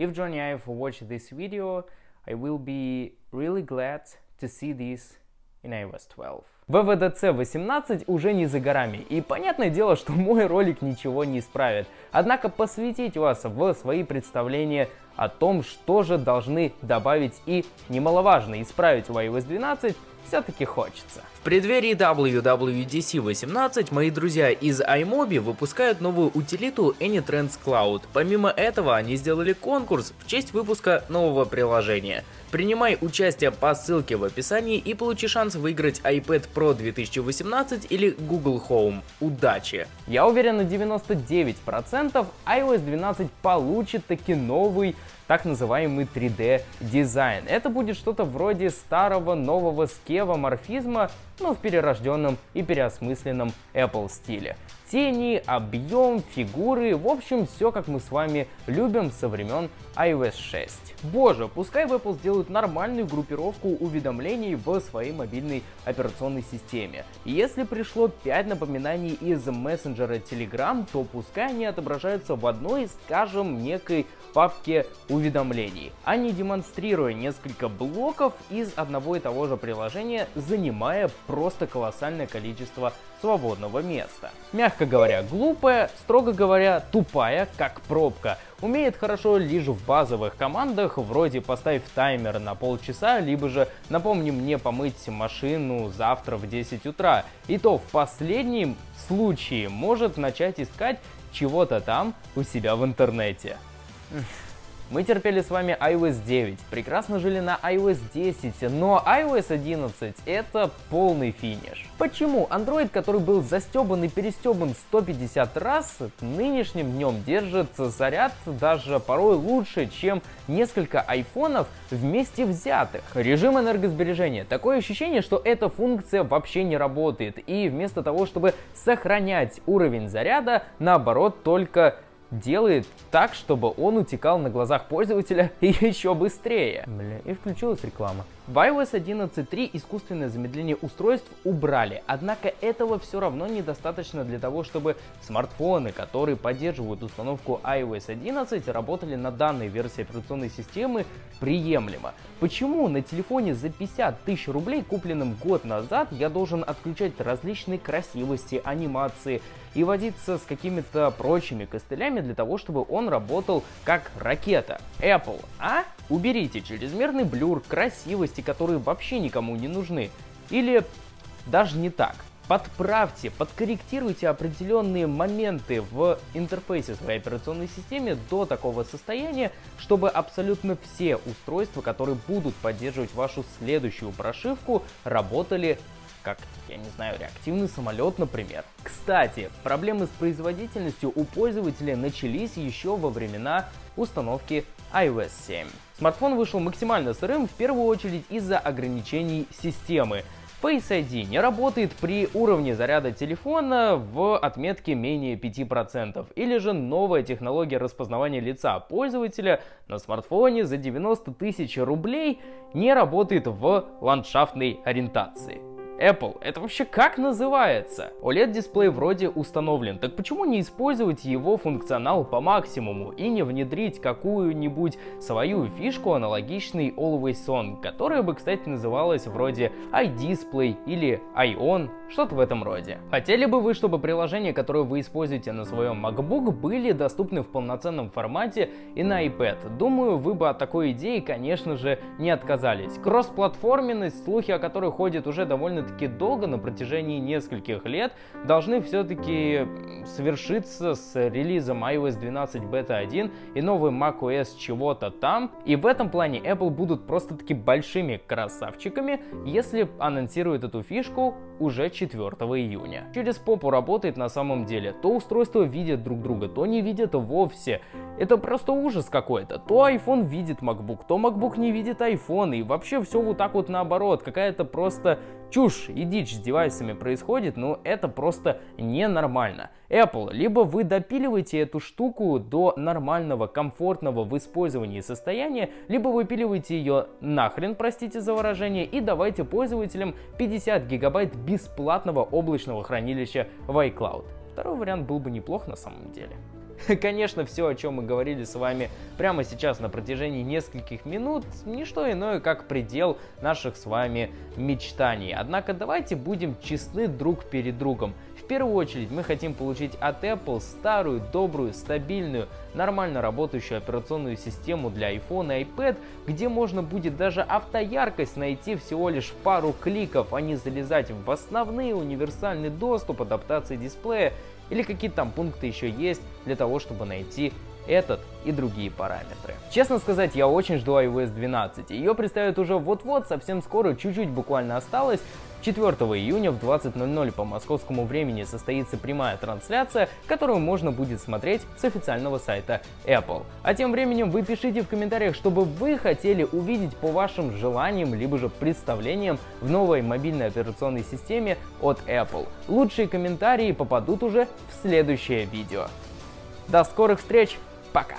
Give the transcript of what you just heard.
If Ive watch this video, I will be really glad to see this in iOS 12. ВВДЦ 18 уже не за горами, и понятное дело, что мой ролик ничего не исправит. Однако посвятить вас в свои представления о том, что же должны добавить и, немаловажно, исправить в iOS 12, все-таки хочется. В преддверии WWDC 18 мои друзья из iMobi выпускают новую утилиту AnyTrends Cloud. Помимо этого, они сделали конкурс в честь выпуска нового приложения. Принимай участие по ссылке в описании и получи шанс выиграть iPad Pro 2018 или Google Home. Удачи! Я уверен на 99% iOS 12 получит таки новый так называемый 3D дизайн. Это будет что-то вроде старого нового скева морфизма, но в перерожденном и переосмысленном Apple стиле. Тени, объем, фигуры, в общем, все как мы с вами любим со времен iOS 6. Боже, пускай в Apple сделают нормальную группировку уведомлений в своей мобильной операционной системе. Если пришло 5 напоминаний из мессенджера Telegram, то пускай они отображаются в одной, скажем, некой папке уведомлений, а не демонстрируя несколько блоков из одного и того же приложения, занимая просто колоссальное количество свободного места. Мягко говоря, глупая, строго говоря, тупая, как пробка. Умеет хорошо лишь в базовых командах, вроде поставь таймер на полчаса, либо же напомни мне помыть машину завтра в 10 утра. И то в последнем случае может начать искать чего-то там у себя в интернете. Мы терпели с вами iOS 9, прекрасно жили на iOS 10, но iOS 11 это полный финиш. Почему Android, который был застебан и перестебан 150 раз, нынешним днем держит заряд даже порой лучше, чем несколько айфонов вместе взятых? Режим энергосбережения. Такое ощущение, что эта функция вообще не работает, и вместо того, чтобы сохранять уровень заряда, наоборот, только делает так, чтобы он утекал на глазах пользователя еще быстрее. Бля, и включилась реклама. В iOS 11.3 искусственное замедление устройств убрали, однако этого все равно недостаточно для того, чтобы смартфоны, которые поддерживают установку iOS 11, работали на данной версии операционной системы приемлемо. Почему на телефоне за 50 тысяч рублей, купленном год назад, я должен отключать различные красивости, анимации и водиться с какими-то прочими костылями для того, чтобы он работал как ракета? Apple, а? Уберите чрезмерный блюр, красивости, которые вообще никому не нужны. Или даже не так. Подправьте, подкорректируйте определенные моменты в интерфейсе своей операционной системе до такого состояния, чтобы абсолютно все устройства, которые будут поддерживать вашу следующую прошивку, работали как, я не знаю, реактивный самолет, например. Кстати, проблемы с производительностью у пользователя начались еще во времена установки iOS 7. Смартфон вышел максимально сырым в первую очередь из-за ограничений системы. Face ID не работает при уровне заряда телефона в отметке менее 5%, или же новая технология распознавания лица пользователя на смартфоне за 90 тысяч рублей не работает в ландшафтной ориентации. Apple, это вообще как называется? OLED-дисплей вроде установлен, так почему не использовать его функционал по максимуму и не внедрить какую-нибудь свою фишку аналогичный Always On, которая бы, кстати, называлась вроде iDisplay или iOn, что-то в этом роде. Хотели бы вы, чтобы приложения, которые вы используете на своем MacBook, были доступны в полноценном формате и на iPad? Думаю, вы бы от такой идеи, конечно же, не отказались. Кроссплатформенность, слухи о которой ходят уже довольно довольно-таки долго, на протяжении нескольких лет, должны все-таки совершиться с релизом iOS 12 Beta 1 и новый macOS чего-то там. И в этом плане Apple будут просто-таки большими красавчиками, если анонсируют эту фишку уже 4 июня. Через попу работает на самом деле. То устройства видят друг друга, то не видят вовсе. Это просто ужас какой-то. То iPhone видит MacBook, то MacBook не видит iPhone. И вообще все вот так вот наоборот. Какая-то просто чушь и дичь с девайсами происходит, но это просто ненормально. Apple, либо вы допиливаете эту штуку до нормального, комфортного в использовании состояния, либо выпиливаете ее нахрен, простите за выражение, и давайте пользователям 50 гигабайт бесплатного облачного хранилища в iCloud. Второй вариант был бы неплох на самом деле. Конечно, все, о чем мы говорили с вами прямо сейчас на протяжении нескольких минут, не что иное, как предел наших с вами мечтаний. Однако давайте будем честны друг перед другом. В первую очередь мы хотим получить от Apple старую, добрую, стабильную, нормально работающую операционную систему для iPhone и iPad, где можно будет даже автояркость найти всего лишь в пару кликов, а не залезать в основные универсальный доступ, адаптации дисплея или какие там пункты еще есть для того, чтобы найти этот и другие параметры. Честно сказать, я очень жду iOS 12. Ее представят уже вот-вот, совсем скоро, чуть-чуть буквально осталось. 4 июня в 20.00 по московскому времени состоится прямая трансляция, которую можно будет смотреть с официального сайта Apple. А тем временем вы пишите в комментариях, чтобы вы хотели увидеть по вашим желаниям, либо же представлениям в новой мобильной операционной системе от Apple. Лучшие комментарии попадут уже в следующее видео. До скорых встреч, пока!